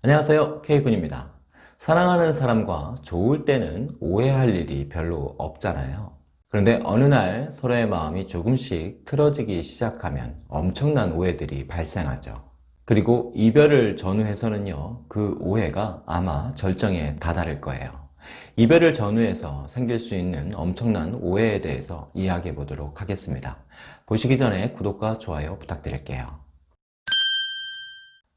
안녕하세요. K군입니다. 사랑하는 사람과 좋을 때는 오해할 일이 별로 없잖아요. 그런데 어느 날 서로의 마음이 조금씩 틀어지기 시작하면 엄청난 오해들이 발생하죠. 그리고 이별을 전후해서는요 그 오해가 아마 절정에 다다를 거예요. 이별을 전후해서 생길 수 있는 엄청난 오해에 대해서 이야기해 보도록 하겠습니다. 보시기 전에 구독과 좋아요 부탁드릴게요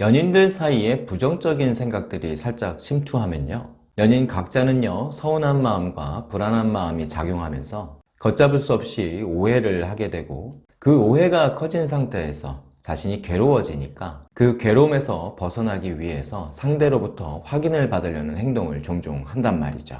연인들 사이에 부정적인 생각들이 살짝 침투하면요. 연인 각자는요 서운한 마음과 불안한 마음이 작용하면서 걷잡을 수 없이 오해를 하게 되고 그 오해가 커진 상태에서 자신이 괴로워지니까 그 괴로움에서 벗어나기 위해서 상대로부터 확인을 받으려는 행동을 종종 한단 말이죠.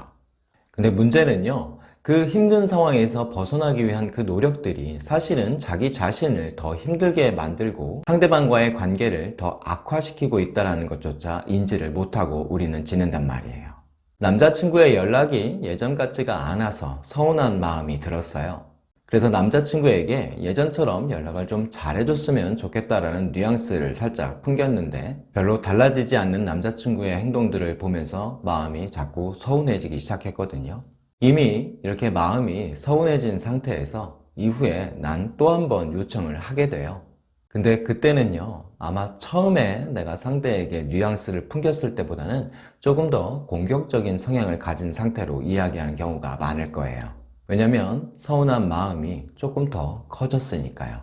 근데 문제는요 그 힘든 상황에서 벗어나기 위한 그 노력들이 사실은 자기 자신을 더 힘들게 만들고 상대방과의 관계를 더 악화시키고 있다는 것조차 인지를 못하고 우리는 지낸단 말이에요. 남자친구의 연락이 예전 같지가 않아서 서운한 마음이 들었어요. 그래서 남자친구에게 예전처럼 연락을 좀 잘해줬으면 좋겠다라는 뉘앙스를 살짝 풍겼는데 별로 달라지지 않는 남자친구의 행동들을 보면서 마음이 자꾸 서운해지기 시작했거든요 이미 이렇게 마음이 서운해진 상태에서 이후에 난 또 한 번 요청을 하게 돼요. 근데 그때는요 아마 처음에 내가 상대에게 뉘앙스를 풍겼을 때보다는 조금 더 공격적인 성향을 가진 상태로 이야기하는 경우가 많을 거예요. 왜냐면 서운한 마음이 조금 더 커졌으니까요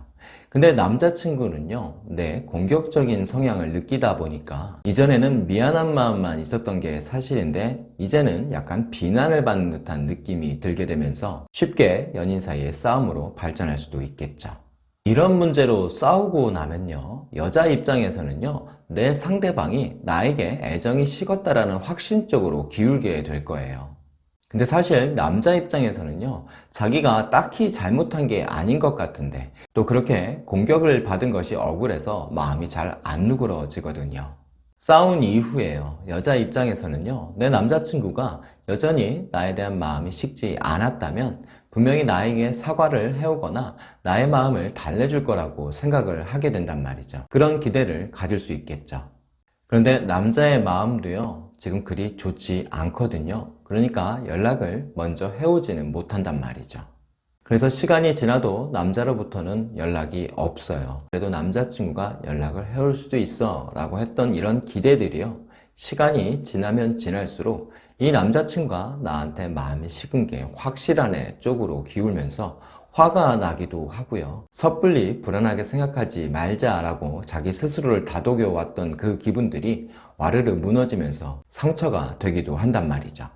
근데 남자친구는요 내 공격적인 성향을 느끼다 보니까 이전에는 미안한 마음만 있었던 게 사실인데 이제는 약간 비난을 받는 듯한 느낌이 들게 되면서 쉽게 연인 사이의 싸움으로 발전할 수도 있겠죠. 이런 문제로 싸우고 나면요 여자 입장에서는요 내 상대방이 나에게 애정이 식었다라는 확신 쪽으로 기울게 될 거예요 근데 사실 남자 입장에서는요 자기가 딱히 잘못한 게 아닌 것 같은데 또 그렇게 공격을 받은 것이 억울해서 마음이 잘 안 누그러지거든요. 싸운 이후에요. 여자 입장에서는요 내 남자친구가 여전히 나에 대한 마음이 식지 않았다면 분명히 나에게 사과를 해오거나 나의 마음을 달래줄 거라고 생각을 하게 된단 말이죠. 그런 기대를 가질 수 있겠죠. 그런데 남자의 마음도요 지금 그리 좋지 않거든요. 그러니까 연락을 먼저 해오지는 못한단 말이죠. 그래서 시간이 지나도 남자로부터는 연락이 없어요. 그래도 남자친구가 연락을 해올 수도 있어 라고 했던 이런 기대들이요. 시간이 지나면 지날수록 이 남자친구가 나한테 마음이 식은 게 확실한 애 쪽으로 기울면서 화가 나기도 하고요. 섣불리 불안하게 생각하지 말자라고 자기 스스로를 다독여 왔던 그 기분들이 와르르 무너지면서 상처가 되기도 한단 말이죠.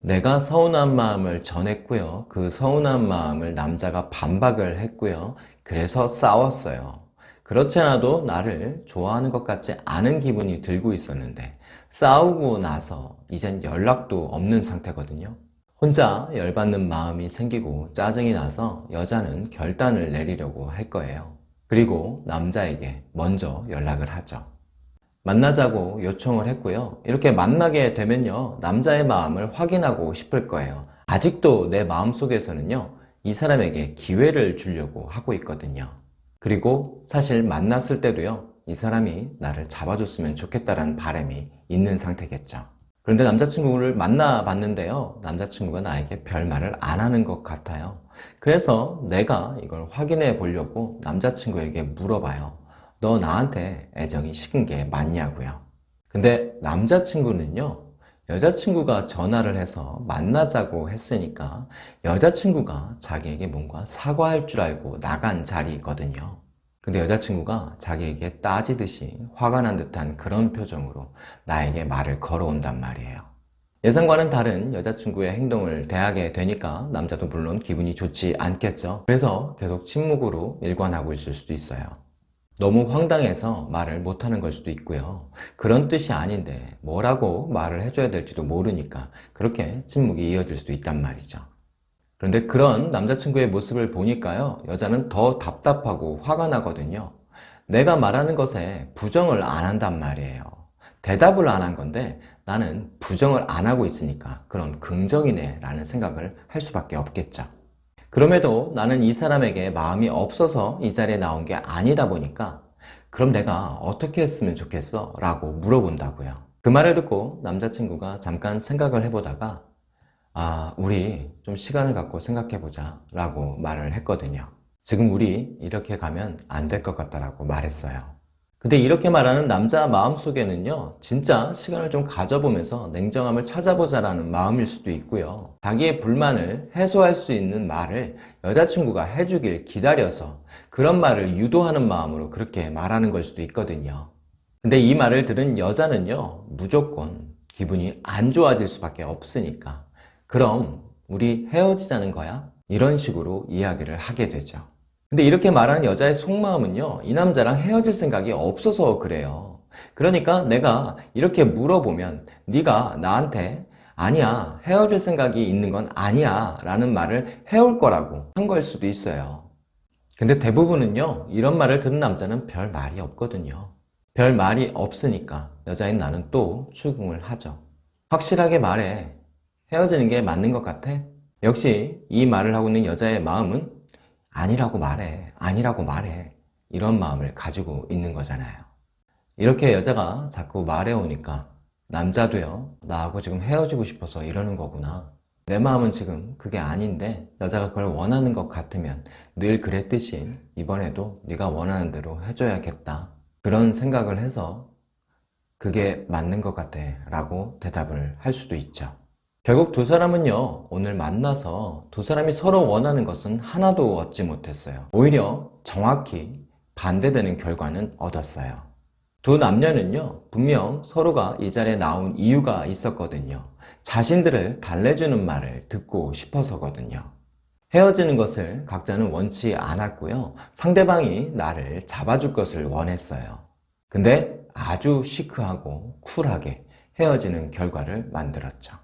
내가 서운한 마음을 전했고요. 그 서운한 마음을 남자가 반박을 했고요. 그래서 싸웠어요. 그렇지 않아도 나를 좋아하는 것 같지 않은 기분이 들고 있었는데 싸우고 나서 이젠 연락도 없는 상태거든요. 혼자 열받는 마음이 생기고 짜증이 나서 여자는 결단을 내리려고 할 거예요. 그리고 남자에게 먼저 연락을 하죠 만나자고 요청을 했고요. 이렇게 만나게 되면요 남자의 마음을 확인하고 싶을 거예요. 아직도 내 마음속에서는요 이 사람에게 기회를 주려고 하고 있거든요. 그리고 사실 만났을 때도요 이 사람이 나를 잡아줬으면 좋겠다는 바람이 있는 상태겠죠. 그런데 남자친구를 만나봤는데요 남자친구가 나에게 별말을 안 하는 것 같아요. 그래서 내가 이걸 확인해 보려고 남자친구에게 물어봐요 너 나한테 애정이 식은 게 맞냐고요. 근데 남자친구는요 여자친구가 전화를 해서 만나자고 했으니까 여자친구가 자기에게 뭔가 사과할 줄 알고 나간 자리거든요. 근데 여자친구가 자기에게 따지듯이 화가 난 듯한 그런 표정으로 나에게 말을 걸어온단 말이에요. 예상과는 다른 여자친구의 행동을 대하게 되니까 남자도 물론 기분이 좋지 않겠죠. 그래서 계속 침묵으로 일관하고 있을 수도 있어요 너무 황당해서 말을 못하는 걸 수도 있고요. 그런 뜻이 아닌데 뭐라고 말을 해줘야 될지도 모르니까 그렇게 침묵이 이어질 수도 있단 말이죠. 그런데 그런 남자친구의 모습을 보니까요 여자는 더 답답하고 화가 나거든요. 내가 말하는 것에 부정을 안 한단 말이에요. 대답을 안 한 건데 나는 부정을 안 하고 있으니까 그런 긍정이네 라는 생각을 할 수밖에 없겠죠 그럼에도 나는 이 사람에게 마음이 없어서 이 자리에 나온 게 아니다 보니까 그럼 내가 어떻게 했으면 좋겠어? 라고 물어본다고요 그 말을 듣고 남자친구가 잠깐 생각을 해보다가 아, 우리 좀 시간을 갖고 생각해보자 라고 말을 했거든요. 지금 우리 이렇게 가면 안 될 것 같다라고 말했어요. 근데 이렇게 말하는 남자 마음속에는요, 진짜 시간을 좀 가져보면서 냉정함을 찾아보자라는 마음일 수도 있고요. 자기의 불만을 해소할 수 있는 말을 여자친구가 해주길 기다려서 그런 말을 유도하는 마음으로 그렇게 말하는 걸 수도 있거든요. 근데 이 말을 들은 여자는요, 무조건 기분이 안 좋아질 수밖에 없으니까. 그럼 우리 헤어지자는 거야? 이런 식으로 이야기를 하게 되죠. 근데 이렇게 말하는 여자의 속마음은요, 이 남자랑 헤어질 생각이 없어서 그래요. 그러니까 내가 이렇게 물어보면 네가 나한테 아니야, 헤어질 생각이 있는 건 아니야 라는 말을 해올 거라고 한 걸 수도 있어요. 근데 대부분은요, 이런 말을 듣는 남자는 별 말이 없거든요. 별 말이 없으니까 여자인 나는 또 추궁을 하죠. 확실하게 말해. 헤어지는 게 맞는 것 같아? 역시 이 말을 하고 있는 여자의 마음은 아니라고 말해. 아니라고 말해. 이런 마음을 가지고 있는 거잖아요. 이렇게 여자가 자꾸 말해오니까 남자도요, 나하고 지금 헤어지고 싶어서 이러는 거구나. 내 마음은 지금 그게 아닌데 여자가 그걸 원하는 것 같으면 늘 그랬듯이 이번에도 네가 원하는 대로 해줘야겠다. 그런 생각을 해서 그게 맞는 것 같아 라고 대답을 할 수도 있죠. 결국 두 사람은요, 오늘 만나서 두 사람이 서로 원하는 것은 하나도 얻지 못했어요. 오히려 정확히 반대되는 결과는 얻었어요. 두 남녀는요, 분명 서로가 이 자리에 나온 이유가 있었거든요. 자신들을 달래주는 말을 듣고 싶어서거든요. 헤어지는 것을 각자는 원치 않았고요. 상대방이 나를 잡아줄 것을 원했어요. 근데 아주 시크하고 쿨하게 헤어지는 결과를 만들었죠.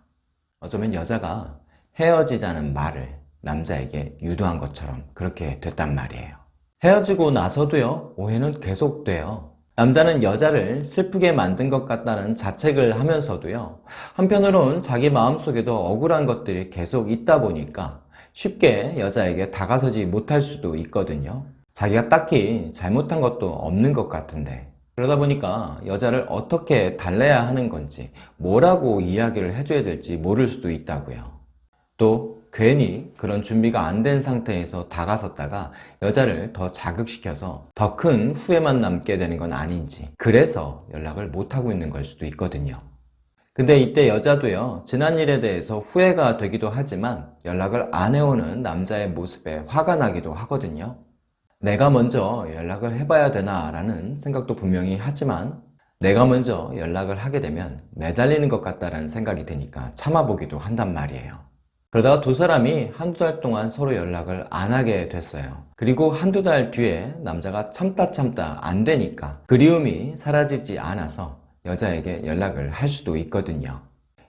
어쩌면 여자가 헤어지자는 말을 남자에게 유도한 것처럼 그렇게 됐단 말이에요. 헤어지고 나서도요, 오해는 계속돼요. 남자는 여자를 슬프게 만든 것 같다는 자책을 하면서도요, 한편으론 자기 마음속에도 억울한 것들이 계속 있다 보니까 쉽게 여자에게 다가서지 못할 수도 있거든요. 자기가 딱히 잘못한 것도 없는 것 같은데 그러다 보니까 여자를 어떻게 달래야 하는 건지 뭐라고 이야기를 해줘야 될지 모를 수도 있다고요. 또 괜히 그런 준비가 안 된 상태에서 다가섰다가 여자를 더 자극시켜서 더 큰 후회만 남게 되는 건 아닌지 그래서 연락을 못하고 있는 걸 수도 있거든요. 근데 이때 여자도요 지난 일에 대해서 후회가 되기도 하지만 연락을 안 해오는 남자의 모습에 화가 나기도 하거든요. 내가 먼저 연락을 해봐야 되나 라는 생각도 분명히 하지만 내가 먼저 연락을 하게 되면 매달리는 것 같다는 생각이 드니까 참아보기도 한단 말이에요. 그러다가 두 사람이 한두 달 동안 서로 연락을 안 하게 됐어요. 그리고 한두 달 뒤에 남자가 참다 참다 안 되니까 그리움이 사라지지 않아서 여자에게 연락을 할 수도 있거든요.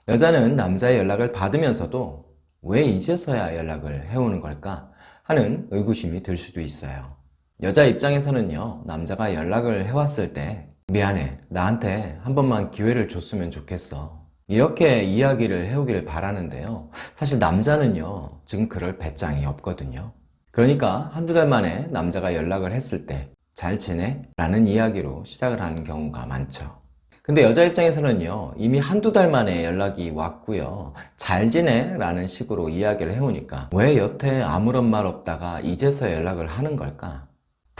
여자는 남자의 연락을 받으면서도 왜 이제서야 연락을 해오는 걸까 하는 의구심이 들 수도 있어요. 여자 입장에서는요, 남자가 연락을 해왔을 때 미안해, 나한테 한 번만 기회를 줬으면 좋겠어. 이렇게 이야기를 해오기를 바라는데요. 사실 남자는요, 지금 그럴 배짱이 없거든요. 그러니까 한두 달 만에 남자가 연락을 했을 때 잘 지내? 라는 이야기로 시작을 하는 경우가 많죠. 근데 여자 입장에서는요, 이미 한두 달 만에 연락이 왔고요. 잘 지내? 라는 식으로 이야기를 해오니까 왜 여태 아무런 말 없다가 이제서 연락을 하는 걸까?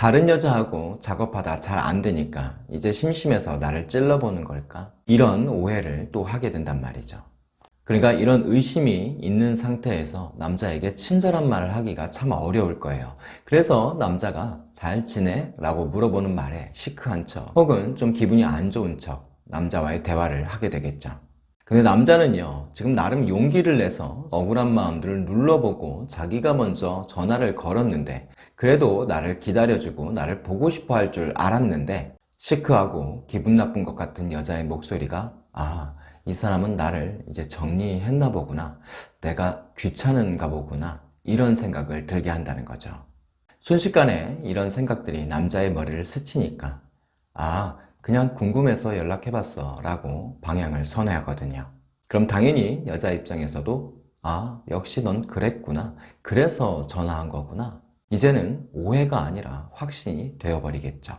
다른 여자하고 작업하다 잘 안 되니까 이제 심심해서 나를 찔러보는 걸까? 이런 오해를 또 하게 된단 말이죠. 그러니까 이런 의심이 있는 상태에서 남자에게 친절한 말을 하기가 참 어려울 거예요. 그래서 남자가 잘 지내? 라고 물어보는 말에 시크한 척 혹은 좀 기분이 안 좋은 척 남자와의 대화를 하게 되겠죠. 근데 남자는요, 지금 나름 용기를 내서 억울한 마음들을 눌러보고 자기가 먼저 전화를 걸었는데 그래도 나를 기다려주고 나를 보고 싶어 할 줄 알았는데 시크하고 기분 나쁜 것 같은 여자의 목소리가 아, 이 사람은 나를 이제 정리했나 보구나. 내가 귀찮은가 보구나. 이런 생각을 들게 한다는 거죠. 순식간에 이런 생각들이 남자의 머리를 스치니까 아, 그냥 궁금해서 연락해봤어 라고 방향을 선회하거든요. 그럼 당연히 여자 입장에서도 아, 역시 넌 그랬구나. 그래서 전화한 거구나. 이제는 오해가 아니라 확신이 되어버리겠죠.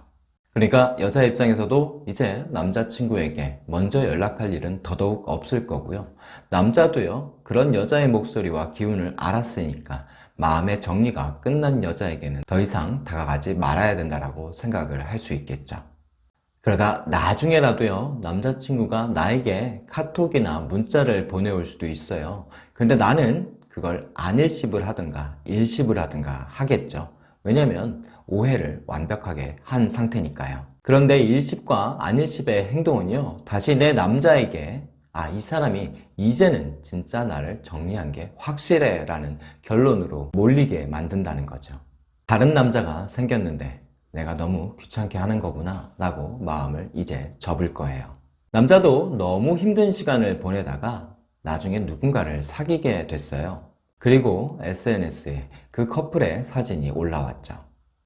그러니까 여자 입장에서도 이제 남자친구에게 먼저 연락할 일은 더더욱 없을 거고요. 남자도요, 그런 여자의 목소리와 기운을 알았으니까 마음의 정리가 끝난 여자에게는 더 이상 다가가지 말아야 된다고 생각을 할 수 있겠죠. 그러다 나중에라도요, 남자친구가 나에게 카톡이나 문자를 보내올 수도 있어요. 근데 나는 그걸 안일십을 하든가 일십을 하든가 하겠죠. 왜냐면 오해를 완벽하게 한 상태니까요. 그런데 일십과 안일십의 행동은요, 다시 내 남자에게 아, 이 사람이 이제는 진짜 나를 정리한 게 확실해 라는 결론으로 몰리게 만든다는 거죠. 다른 남자가 생겼는데 내가 너무 귀찮게 하는 거구나 라고 마음을 이제 접을 거예요. 남자도 너무 힘든 시간을 보내다가 나중에 누군가를 사귀게 됐어요. 그리고 SNS에 그 커플의 사진이 올라왔죠.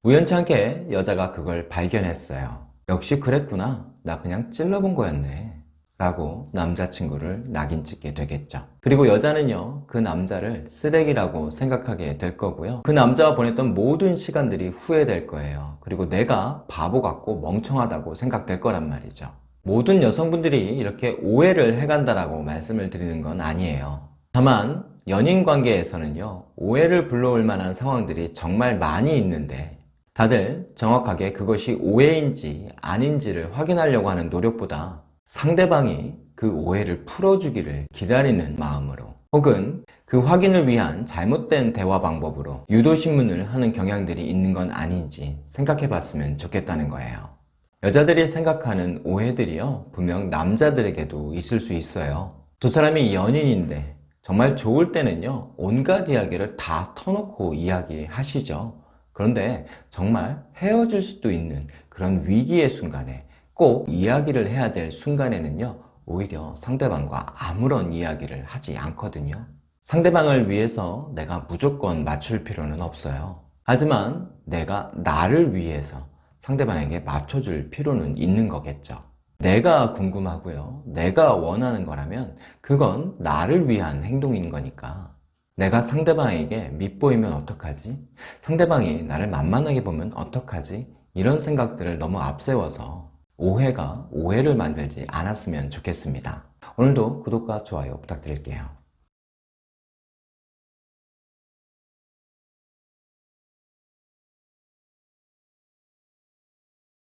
우연찮게 여자가 그걸 발견했어요. 역시 그랬구나. 나 그냥 찔러본 거였네. 라고 남자친구를 낙인 찍게 되겠죠. 그리고 여자는요, 그 남자를 쓰레기라고 생각하게 될 거고요. 그 남자와 보냈던 모든 시간들이 후회될 거예요. 그리고 내가 바보 같고 멍청하다고 생각될 거란 말이죠. 모든 여성분들이 이렇게 오해를 해간다라고 말씀을 드리는 건 아니에요. 다만, 연인 관계에서는요, 오해를 불러올 만한 상황들이 정말 많이 있는데, 다들 정확하게 그것이 오해인지 아닌지를 확인하려고 하는 노력보다 상대방이 그 오해를 풀어주기를 기다리는 마음으로 혹은 그 확인을 위한 잘못된 대화 방법으로 유도신문을 하는 경향들이 있는 건 아닌지 생각해 봤으면 좋겠다는 거예요. 여자들이 생각하는 오해들이요, 분명 남자들에게도 있을 수 있어요. 두 사람이 연인인데 정말 좋을 때는요, 온갖 이야기를 다 터놓고 이야기하시죠. 그런데 정말 헤어질 수도 있는 그런 위기의 순간에 꼭 이야기를 해야 될 순간에는요, 오히려 상대방과 아무런 이야기를 하지 않거든요. 상대방을 위해서 내가 무조건 맞출 필요는 없어요. 하지만 내가 나를 위해서 상대방에게 맞춰줄 필요는 있는 거겠죠. 내가 궁금하고요. 내가 원하는 거라면 그건 나를 위한 행동인 거니까. 내가 상대방에게 밉보이면 어떡하지? 상대방이 나를 만만하게 보면 어떡하지? 이런 생각들을 너무 앞세워서 오해가 오해를 만들지 않았으면 좋겠습니다. 오늘도 구독과 좋아요 부탁드릴게요.